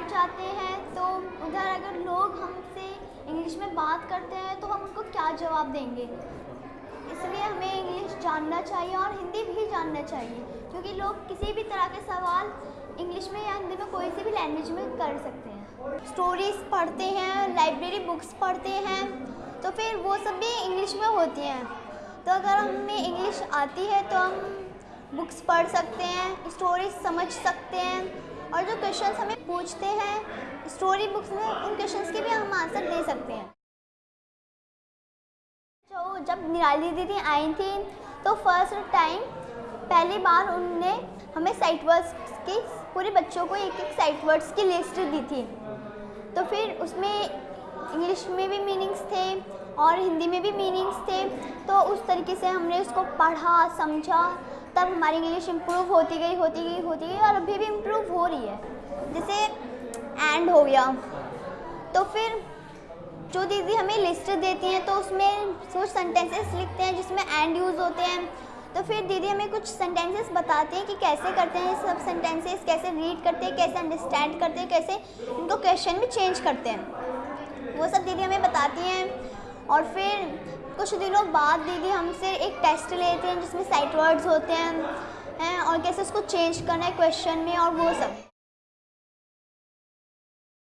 उधर अगर लोग हमसे इंग्लिश में बात करते हैं तो हम उनको क्या जवाब देंगे? इसलिए हमें इंग्लिश जानना चाहिए और हिंदी भी जानना चाहिए, क्योंकि लोग किसी भी तरह के सवाल इंग्लिश में या हिंदी में कोई सी भी लैंग्वेज में कर सकते हैं। स्टोरीज पढ़ते हैं लाइब्रेरी बुक्स पढ़ते हैं तो फिर वो सब भी इंग्लिश में होती हैं। तो अगर हमें इंग्लिश आती है तो हम बुक्स पढ़ सकते हैं स्टोरीज समझ सकते हैं और जो क्वेश्चंस हमें पूछते हैं स्टोरी बुक्स में, उन क्वेश्चंस के भी हम आंसर दे सकते हैं। जो जब निराली दीदी आई थी तो फ़र्स्ट टाइम पहली बार उनने हमें साइट वर्ड्स की, पूरे बच्चों को एक एक साइट वर्ड्स की लिस्ट दी थी। तो फिर उसमें इंग्लिश में भी मीनिंग्स थे और हिंदी में भी मीनिंग्स थे तो उस तरीके से हमने उसको पढ़ा, समझा। तब हमारी इंग्लिश इम्प्रूव होती गई होती गई होती गई और अभी भी इम्प्रूव हो रही है। जैसे एंड हो गया। तो फिर जो दीदी हमें लिस्ट देती हैं तो उसमें कुछ सेंटेंसेस लिखते हैं जिसमें एंड यूज़ होते हैं। तो फिर दीदी हमें कुछ सेंटेंसेस बताते हैं कि कैसे करते हैं सब सेंटेंसेस कैसे रीड करते हैं, कैसे अंडरस्टैंड करते हैं, कैसे इनको क्वेश्चन में चेंज करते हैं। वो सब दीदी हमें बताती हैं। और फिर कुछ दिनों बाद दीदी हमसे एक टेस्ट लेते हैं जिसमें साइट वर्ड्स होते हैं हैं, और कैसे उसको चेंज करना है क्वेश्चन में और वो सब।